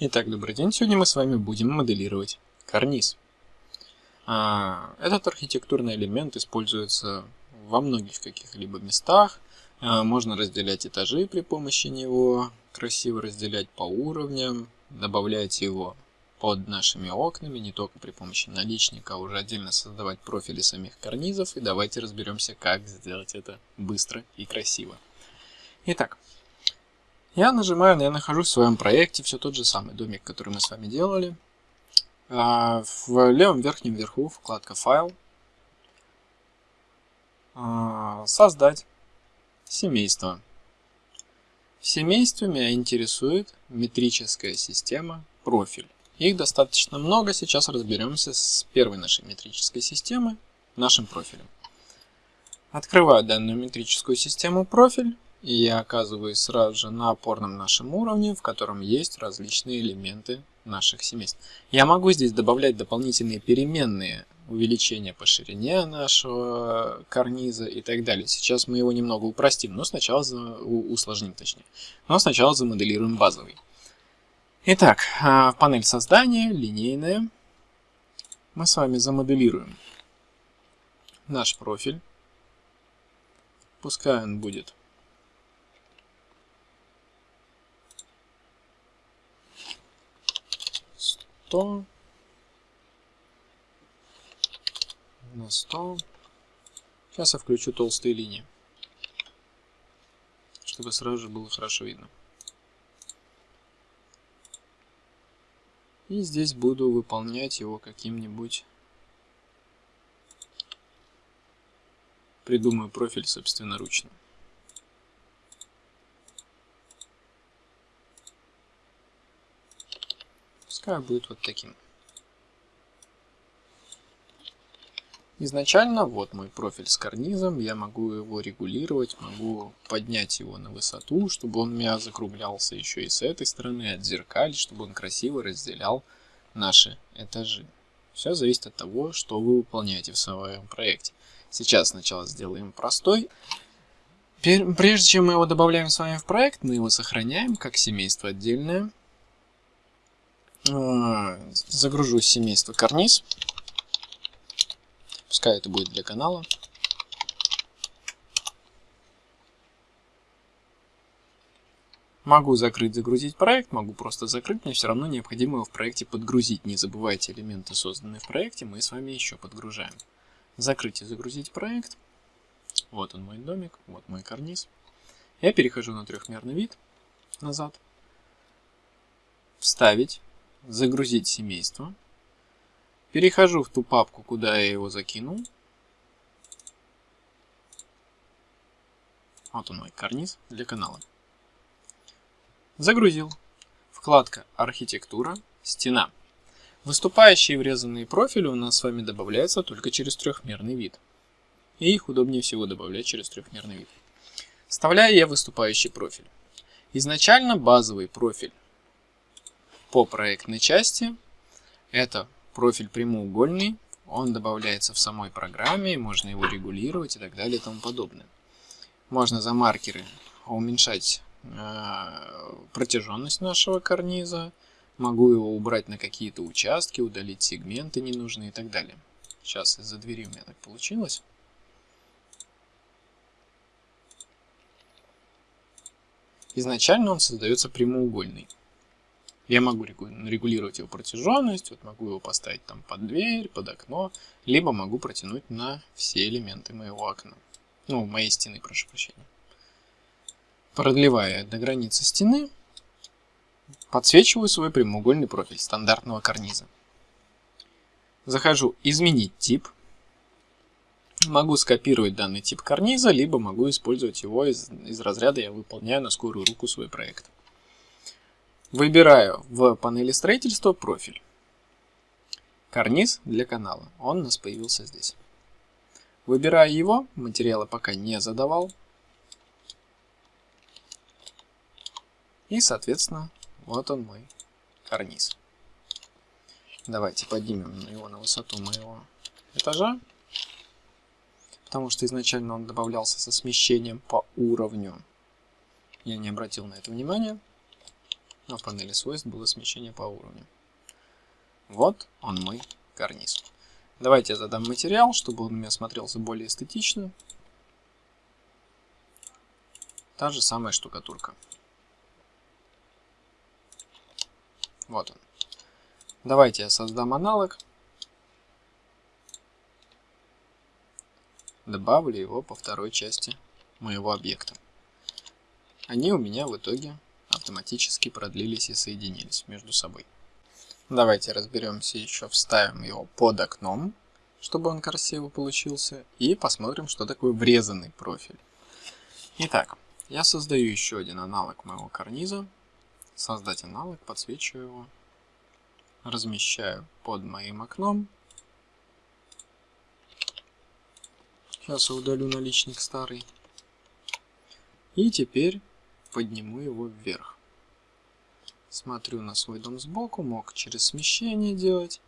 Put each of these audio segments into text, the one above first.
Итак, добрый день. Сегодня мы с вами будем моделировать карниз. А, этот архитектурный элемент используется во многих каких-либо местах. А, можно разделять этажи при помощи него, красиво разделять по уровням, добавлять его под нашими окнами, не только при помощи наличника, а уже отдельно создавать профили самих карнизов. И давайте разберемся, как сделать это быстро и красиво. Итак, я нажимаю, я нахожусь в своем проекте, все тот же самый домик, который мы с вами делали. А, в левом верхнем верху вкладка «Файл», а, «Создать семейство». В семействе меня интересует метрическая система «Профиль». Их достаточно много, сейчас разберемся с первой нашей метрической системой, нашим профилем. Открываю данную метрическую систему «Профиль». И я оказываюсь сразу же на опорном нашем уровне, в котором есть различные элементы наших семейств. Я могу здесь добавлять дополнительные переменные увеличения по ширине нашего карниза и так далее. Сейчас мы его немного упростим, но сначала усложним точнее. Но сначала замоделируем базовый. Итак, а, панель создания, линейная. Мы с вами замоделируем наш профиль. Пускай он будет 100 на 100. Сейчас я включу толстые линии, чтобы сразу же было хорошо видно. И здесь буду выполнять его каким-нибудь... Придумаю профиль собственноручно. Пускай будет вот таким. Изначально вот мой профиль с карнизом, я могу его регулировать, могу поднять его на высоту, чтобы он у меня закруглялся еще и с этой стороны, отзеркалить, чтобы он красиво разделял наши этажи. Все зависит от того, что вы выполняете в своем проекте. Сейчас сначала сделаем простой. Прежде чем мы его добавляем с вами в проект, мы его сохраняем как семейство отдельное. А, загружу семейство карниз. Пускай это будет для канала. Могу закрыть, загрузить проект, могу просто закрыть, мне все равно необходимо его в проекте подгрузить. Не забывайте элементы, созданные в проекте, мы с вами еще подгружаем. Закрыть и загрузить проект. Вот он мой домик, вот мой карниз. Я перехожу на трехмерный вид, назад. Вставить загрузить семейство. Перехожу в ту папку, куда я его закинул. Вот он мой карниз для канала. Загрузил. Вкладка «Архитектура», «Стена». Выступающие врезанные профили у нас с вами добавляются только через трехмерный вид. И их удобнее всего добавлять через трехмерный вид. Вставляю я выступающий профиль. Изначально базовый профиль по проектной части. Это профиль прямоугольный, он добавляется в самой программе, можно его регулировать и так далее и тому подобное. Можно за маркеры уменьшать э, протяженность нашего карниза, могу его убрать на какие-то участки, удалить сегменты ненужные и так далее. Сейчас из-за двери у меня так получилось. Изначально он создается прямоугольный. Я могу регулировать его протяженность, вот могу его поставить там под дверь, под окно, либо могу протянуть на все элементы моего окна. Ну, моей стены, прошу прощения. Продлевая до границы стены, подсвечиваю свой прямоугольный профиль стандартного карниза. Захожу «Изменить тип». Могу скопировать данный тип карниза, либо могу использовать его из, из разряда «Я выполняю на скорую руку свой проект». Выбираю в панели строительства профиль. Карниз для канала. Он у нас появился здесь. Выбираю его. Материалы пока не задавал. И, соответственно, вот он мой карниз. Давайте поднимем его на высоту моего этажа. Потому что изначально он добавлялся со смещением по уровню. Я не обратил на это внимания. А в панели свойств было смещение по уровню. Вот он мой карниз. Давайте я задам материал, чтобы он у меня смотрелся более эстетично. Та же самая штукатурка. Вот он. Давайте я создам аналог. Добавлю его по второй части моего объекта. Они у меня в итоге автоматически продлились и соединились между собой. Давайте разберемся еще, вставим его под окном, чтобы он красиво получился, и посмотрим, что такое врезанный профиль. Итак, я создаю еще один аналог моего карниза. Создать аналог, подсвечиваю его, размещаю под моим окном. Сейчас я удалю наличник старый. И теперь подниму его вверх. Смотрю на свой дом сбоку, мог через смещение делать.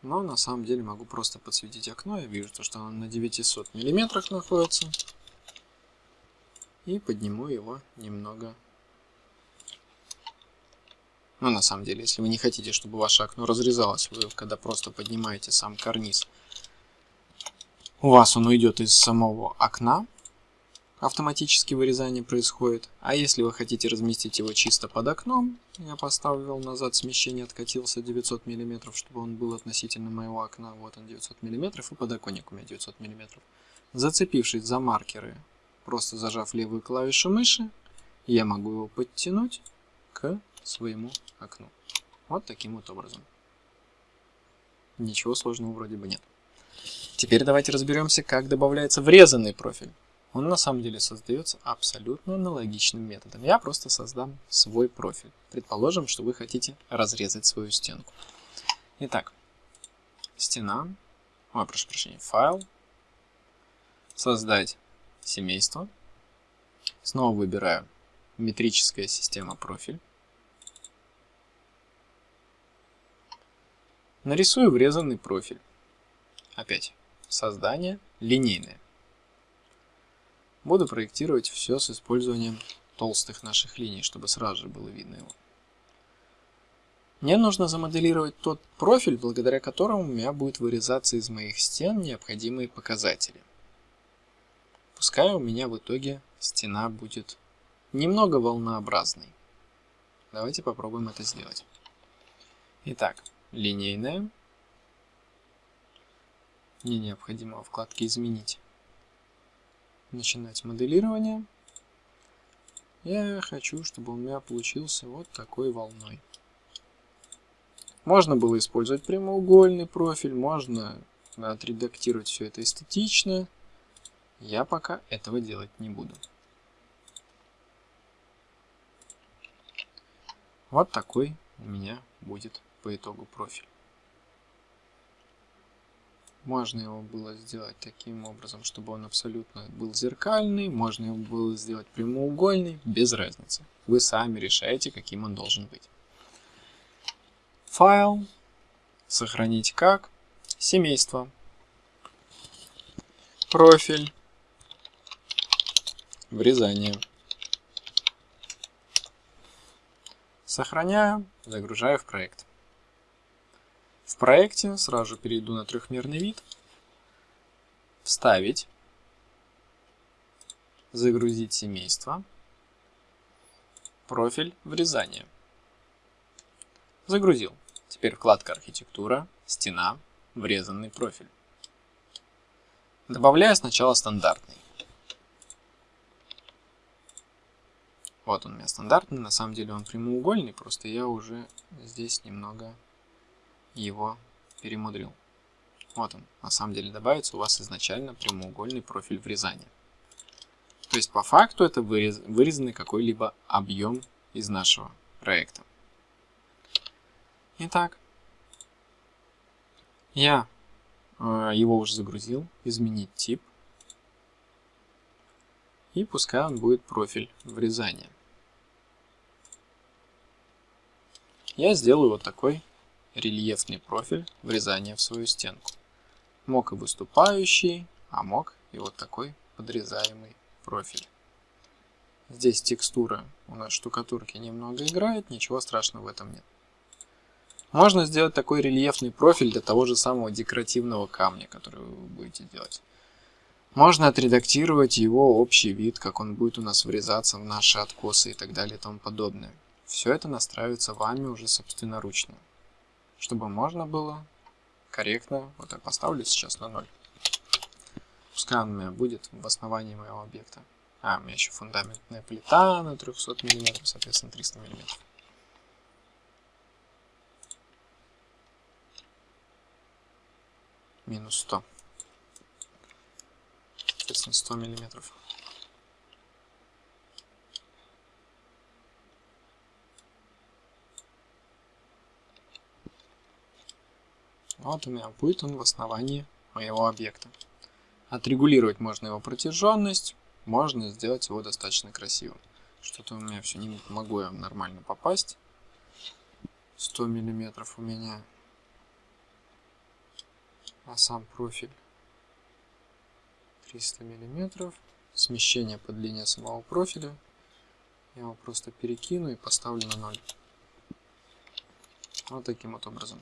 Но на самом деле могу просто подсветить окно. Я вижу, что оно на 900 миллиметрах находится. И подниму его немного. Ну, на самом деле, если вы не хотите, чтобы ваше окно разрезалось, вы когда просто поднимаете сам карниз, у вас он уйдет из самого окна, автоматически вырезание происходит. А если вы хотите разместить его чисто под окном, я поставил назад смещение, откатился 900 мм, чтобы он был относительно моего окна. Вот он 900 мм и подоконник у меня 900 мм. Зацепившись за маркеры, просто зажав левую клавишу мыши, я могу его подтянуть к своему окну. Вот таким вот образом. Ничего сложного вроде бы нет. Теперь давайте разберемся, как добавляется врезанный профиль он на самом деле создается абсолютно аналогичным методом. Я просто создам свой профиль. Предположим, что вы хотите разрезать свою стенку. Итак, стена, ой, прошу прощения, файл, создать семейство. Снова выбираю метрическая система профиль. Нарисую врезанный профиль. Опять, создание линейное. Буду проектировать все с использованием толстых наших линий, чтобы сразу же было видно его. Мне нужно замоделировать тот профиль, благодаря которому у меня будет вырезаться из моих стен необходимые показатели. Пускай у меня в итоге стена будет немного волнообразной. Давайте попробуем это сделать. Итак, линейная. Мне необходимо во вкладке «Изменить» начинать моделирование. Я хочу, чтобы у меня получился вот такой волной. Можно было использовать прямоугольный профиль, можно отредактировать все это эстетично. Я пока этого делать не буду. Вот такой у меня будет по итогу профиль. Можно его было сделать таким образом, чтобы он абсолютно был зеркальный, можно его было сделать прямоугольный, без разницы. Вы сами решаете, каким он должен быть. Файл, сохранить как, семейство, профиль, врезание. Сохраняю, загружаю в проект. В проекте сразу же перейду на трехмерный вид, вставить, загрузить семейство, профиль врезания. Загрузил. Теперь вкладка архитектура, стена, врезанный профиль. Добавляю сначала стандартный. Вот он у меня стандартный, на самом деле он прямоугольный, просто я уже здесь немного его перемудрил. Вот он, на самом деле добавится у вас изначально прямоугольный профиль врезания. То есть по факту это вырез, вырезанный какой-либо объем из нашего проекта. Итак, я э, его уже загрузил, изменить тип. И пускай он будет профиль врезания. Я сделаю вот такой рельефный профиль врезания в свою стенку. Мог и выступающий, а мог и вот такой подрезаемый профиль. Здесь текстура у нас штукатурки немного играет, ничего страшного в этом нет. Можно сделать такой рельефный профиль для того же самого декоративного камня, который вы будете делать. Можно отредактировать его общий вид, как он будет у нас врезаться в наши откосы и так далее и тому подобное. Все это настраивается вами уже собственноручно, чтобы можно было корректно, вот я поставлю сейчас на 0. Пускай он у меня будет в основании моего объекта. А, у меня еще фундаментная плита на 300 мм, соответственно 300 мм. Минус 100 соответственно 100 миллиметров. Вот у меня будет он в основании моего объекта. Отрегулировать можно его протяженность, можно сделать его достаточно красивым. Что-то у меня все не могу я нормально попасть. 100 миллиметров у меня. А сам профиль 300 миллиметров. Смещение по длине самого профиля. Я его просто перекину и поставлю на 0. Вот таким вот образом.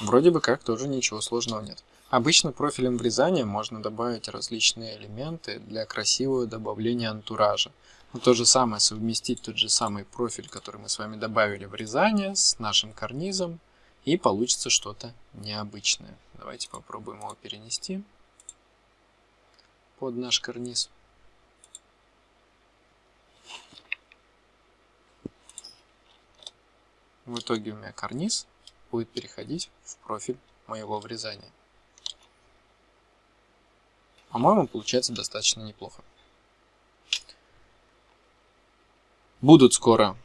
Вроде бы как тоже ничего сложного нет. Обычно профилем врезания можно добавить различные элементы для красивого добавления антуража. Но то же самое совместить тот же самый профиль, который мы с вами добавили в врезание с нашим карнизом и получится что-то необычное. Давайте попробуем его перенести под наш карниз. В итоге у меня карниз будет переходить в профиль моего врезания. По-моему, получается достаточно неплохо. Будут скоро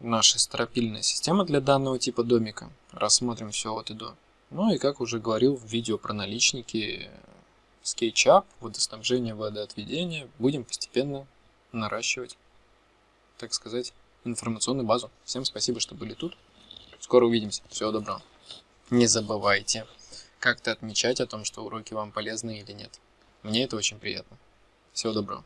наши стропильная система для данного типа домика. Рассмотрим все от и до. Ну и как уже говорил в видео про наличники, SketchUp, водоснабжение, водоотведение, будем постепенно наращивать, так сказать, информационную базу. Всем спасибо, что были тут. Скоро увидимся. Всего доброго. Не забывайте как-то отмечать о том, что уроки вам полезны или нет. Мне это очень приятно. Всего доброго.